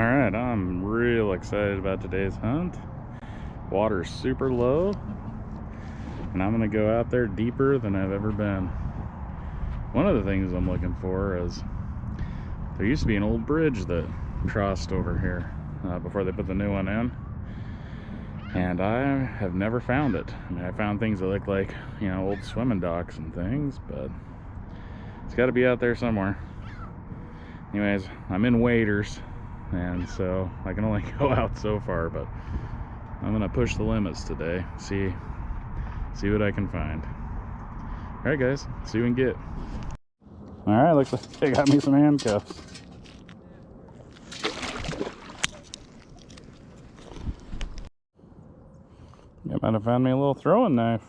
All right, I'm real excited about today's hunt. Water's super low, and I'm gonna go out there deeper than I've ever been. One of the things I'm looking for is there used to be an old bridge that crossed over here uh, before they put the new one in. And I have never found it. I mean, I found things that look like, you know, old swimming docks and things, but it's got to be out there somewhere. Anyways, I'm in waders, and so I can only go out so far but I'm gonna push the limits today. See see what I can find. All right guys. See what we can get. All right looks like they got me some handcuffs. You might have found me a little throwing knife.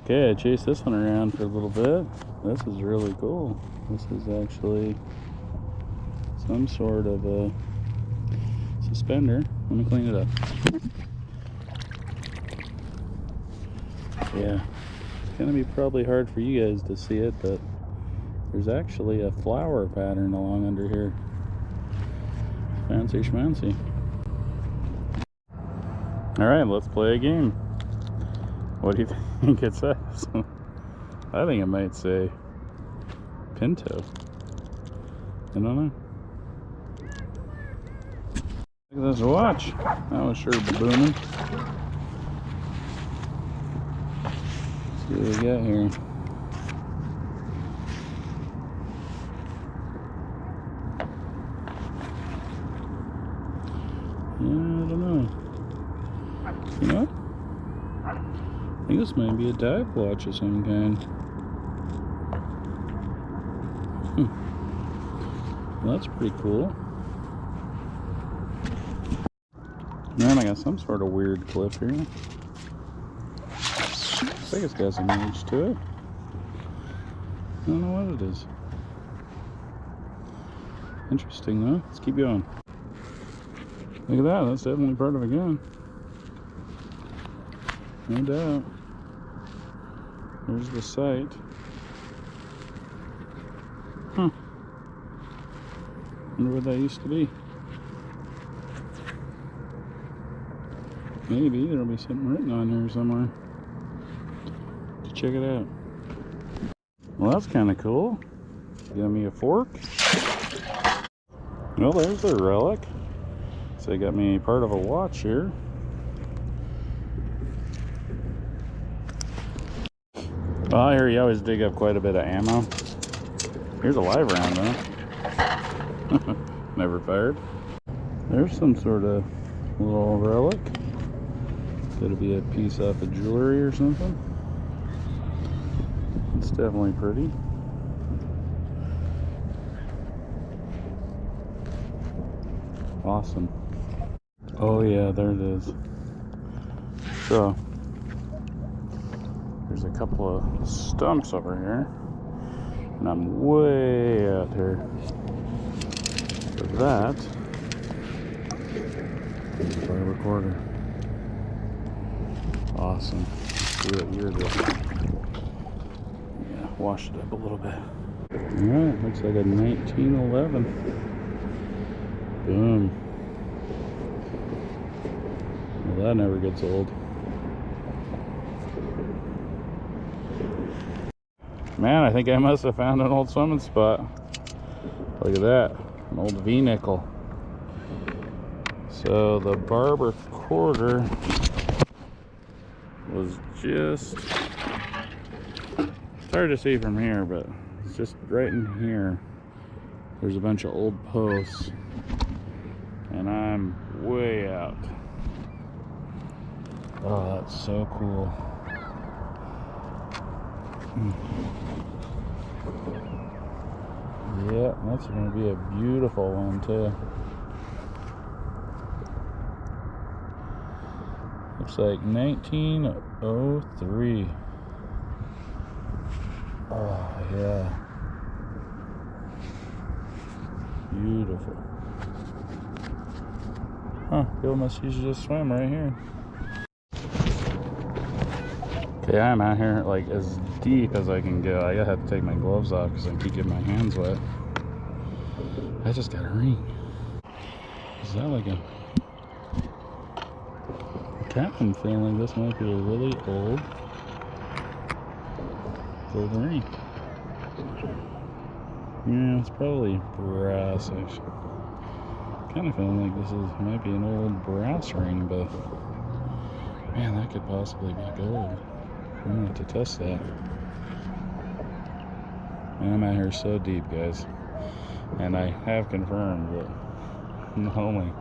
Okay I chased this one around for a little bit this is really cool this is actually some sort of a suspender. Let me clean it up. Yeah, it's gonna be probably hard for you guys to see it, but there's actually a flower pattern along under here. Fancy schmancy. All right, let's play a game. What do you think it says? I think it might say Pinto. I don't know. Look at this watch. That was sure booming. Let's see what we got here. Yeah, I don't know. You know I think this might be a dive watch of some kind. Well, that's pretty cool. Man, I got some sort of weird cliff here. I think it's got some age to it. I don't know what it is. Interesting though. Let's keep going. Look at that. That's definitely part of a gun. No doubt. There's the sight. Huh. Wonder what that used to be. Maybe there'll be something written on here somewhere. To check it out. Well, that's kind of cool. Give me a fork. Well, there's their relic. So they got me part of a watch here. Well, here you always dig up quite a bit of ammo. Here's a live round though. Never fired. There's some sort of little relic. Could it be a piece off of jewelry or something. It's definitely pretty. Awesome. Oh yeah, there it is. So, there's a couple of stumps over here. And I'm way out here a recorder. Awesome. What year this Yeah, wash it up a little bit. Alright, looks like a 1911. Boom. Well, that never gets old. Man, I think I must have found an old swimming spot. Look at that an old V-nickel. So the barber quarter was just, it's hard to see from here, but it's just right in here. There's a bunch of old posts and I'm way out. Oh, that's so cool. Yeah, that's going to be a beautiful one too. Looks like 1903. Oh, yeah. Beautiful. Huh, people must usually just swim right here. Okay, I'm out here like as deep as I can go. I gotta have to take my gloves off because I keep getting my hands wet. I just got a ring. Is that like a... Captain feeling like this might be a really old gold ring. Yeah, it's probably brass. I kind of feeling like this is might be an old brass ring, but man, that could possibly be gold. I'm have to test that. And I'm out here so deep, guys. And I have confirmed that not only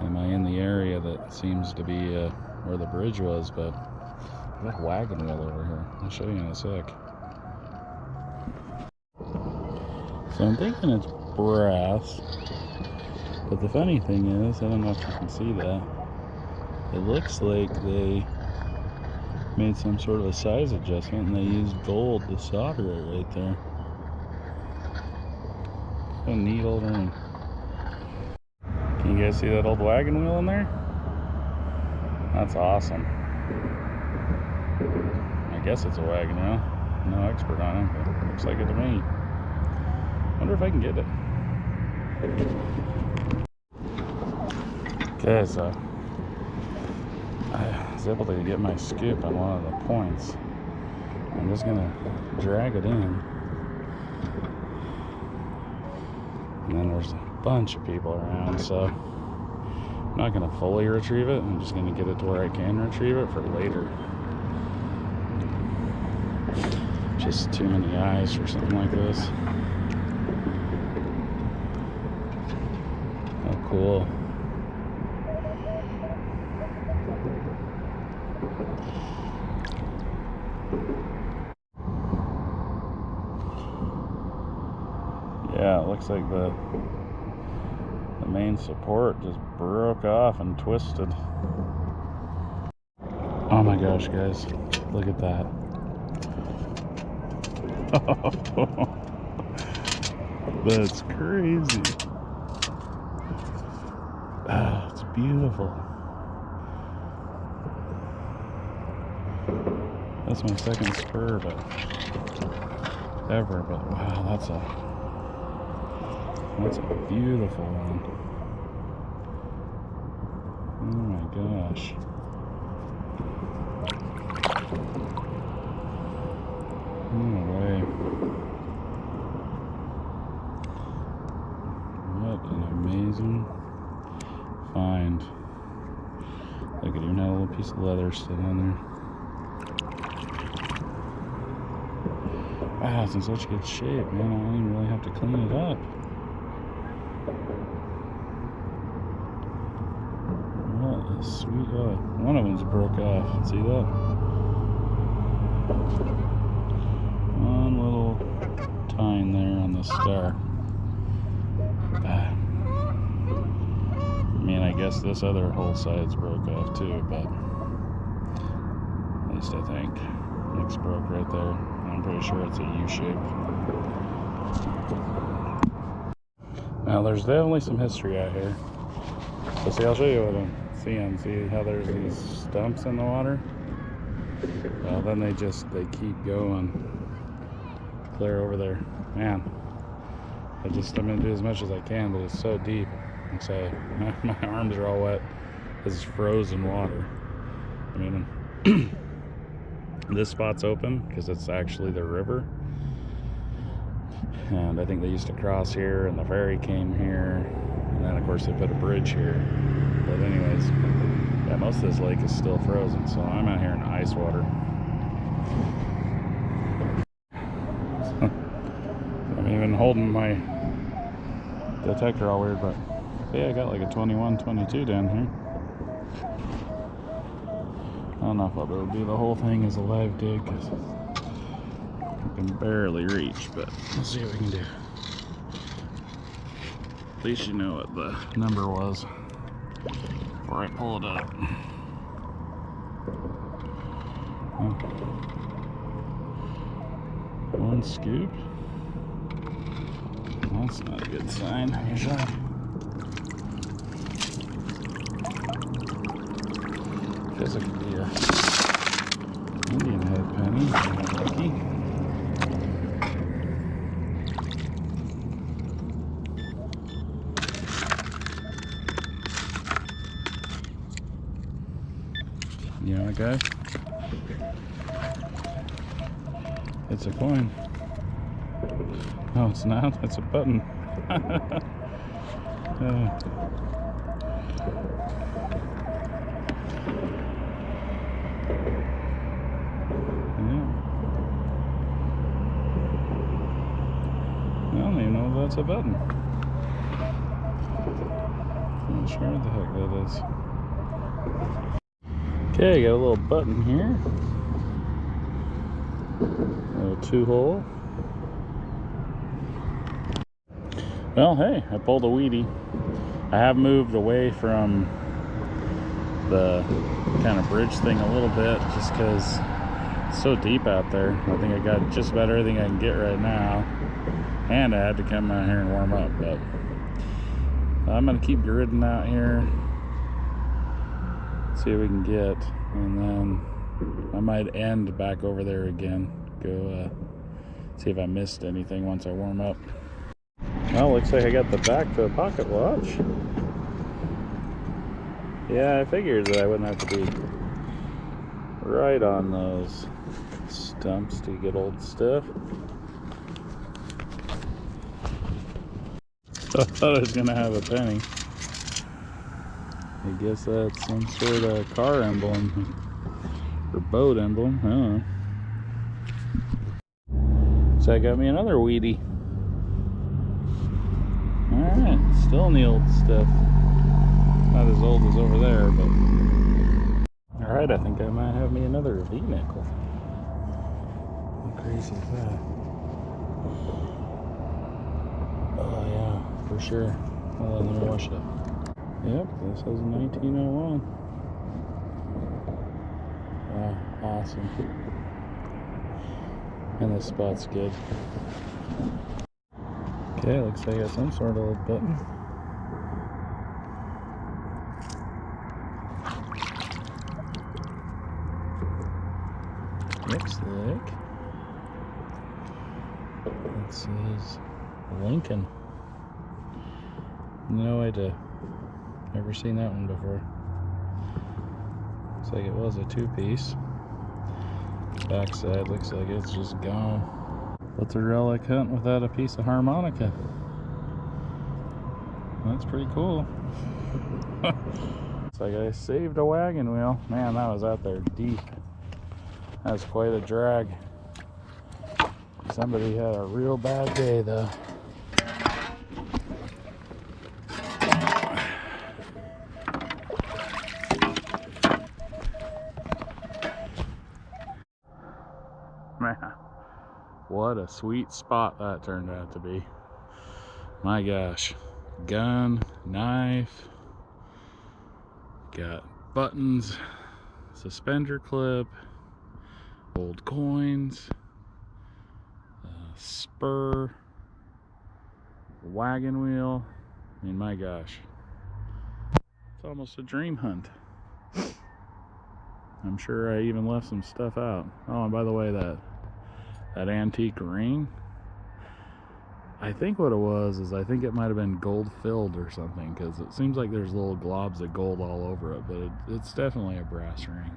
am I in the area that seems to be uh, where the bridge was, but got a wagon wheel over here. I'll show you in a sec. So I'm thinking it's brass. But the funny thing is, I don't know if you can see that. It looks like they made some sort of a size adjustment and they used gold to solder it right there. A neat old. Can you guys see that old wagon wheel in there? That's awesome. I guess it's a wagon wheel. No expert on it, but looks like it to me. Wonder if I can get it. Okay, so uh, I was able to get my scoop on one of the points. I'm just gonna drag it in. And then there's a bunch of people around, so I'm not gonna fully retrieve it. I'm just gonna get it to where I can retrieve it for later. Just too many eyes for something like this. Oh, cool. Yeah, it looks like the the main support just broke off and twisted. Oh my gosh, guys. Look at that. That's crazy. Ah, it's beautiful. That's my second spur, but ever, but wow, that's a that's a beautiful one. Oh my gosh. No way. What an amazing find. Look, it even had a little piece of leather sitting on there. Wow, it's in such good shape, man. I don't even really have to clean it up. What a sweet, oh, one of them's broke off. See that? One little tine there on the star. I mean, I guess this other whole side's broke off too, but at least I think. It's broke right there. I'm pretty sure it's a U shape. Now, there's definitely some history out here. So, see, I'll show you what I'm seeing. See how there's these stumps in the water? Well, then they just, they keep going clear over there. Man, I just, I'm gonna do as much as I can, but it's so deep. I'm say my, my arms are all wet. This is frozen water. I mean, this spot's open because it's actually the river and I think they used to cross here and the ferry came here and then of course they put a bridge here. But anyways yeah most of this lake is still frozen so I'm out here in ice water. I'm even holding my detector all weird but yeah I got like a 21 22 down here. I don't know if I'll be able to do the whole thing as a live dig because I can barely reach, but let's see what we can do. At least you know what the number was before I pull it up. One scoop. That's not a good sign, usually. Could be a Indian You know, guys? It's a coin. Oh, it's not. It's a button. Uh. I don't even know that's a button. I'm not sure what the heck that is. Okay, got a little button here. A little two hole. Well, hey, I pulled a wheatie. I have moved away from the kind of bridge thing a little bit just because it's so deep out there. I think I got just about everything I can get right now. And I had to come out here and warm up, but I'm gonna keep gridding out here. See what we can get. And then I might end back over there again. Go uh, see if I missed anything once I warm up. Well, looks like I got the back to a pocket watch. Yeah, I figured that I wouldn't have to be right on those stumps to get old stuff. I thought I was gonna have a penny. I guess that's some sort of car emblem or boat emblem. I don't know. So I got me another wheatie. Alright, still in the old stuff. Not as old as over there, but. Alright, I think I might have me another V nickel. How crazy is that? Oh, yeah, for sure. Let me wash it up. Yep, this is 1901. Wow, ah, awesome. And this spot's good. Okay, looks like I got some sort of a button. Looks like it says Lincoln. No idea. Never seen that one before. Looks like it was a two-piece. Backside looks like it's just gone. What's a relic hunt without a piece of harmonica? That's pretty cool. it's like I saved a wagon wheel. Man, that was out there deep. That was quite a drag. Somebody had a real bad day though. Man, what a sweet spot that turned out to be. My gosh. Gun, knife, got buttons, suspender clip, old coins, uh, spur, wagon wheel. I mean, my gosh. It's almost a dream hunt. I'm sure I even left some stuff out. Oh, and by the way, that that antique ring, I think what it was is I think it might have been gold filled or something because it seems like there's little globs of gold all over it, but it, it's definitely a brass ring.